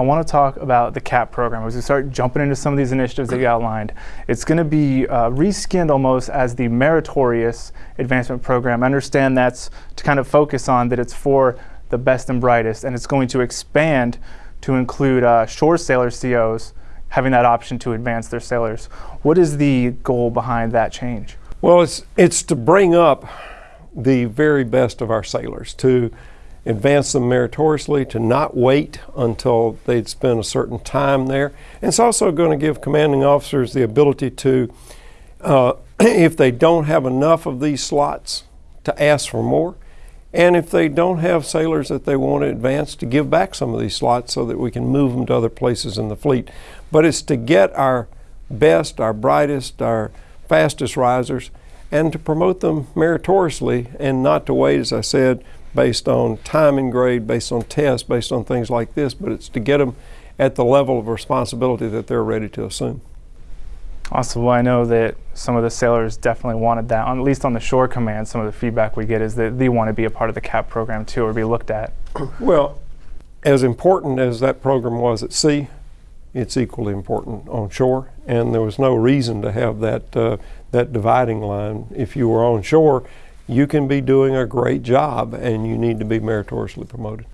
I want to talk about the CAP program as we start jumping into some of these initiatives that you outlined. It's going to be uh, reskinned almost as the meritorious advancement program. I understand that's to kind of focus on that it's for the best and brightest, and it's going to expand to include uh, shore sailor COs having that option to advance their sailors. What is the goal behind that change? Well, it's, it's to bring up the very best of our sailors, to advance them meritoriously, to not wait until they'd spent a certain time there. And it's also going to give commanding officers the ability to, uh, if they don't have enough of these slots, to ask for more. And if they don't have sailors that they want to advance, to give back some of these slots so that we can move them to other places in the fleet. But it's to get our best, our brightest, our fastest risers, and to promote them meritoriously and not to wait, as I said, based on time and grade, based on tests, based on things like this, but it's to get them at the level of responsibility that they're ready to assume. Awesome. Well, I know that some of the sailors definitely wanted that. at least on the shore command, some of the feedback we get is that they want to be a part of the CAP program too, or be looked at. Well, as important as that program was at sea, it's equally important on shore, and there was no reason to have that uh, that dividing line. If you were on shore, you can be doing a great job and you need to be meritoriously promoted.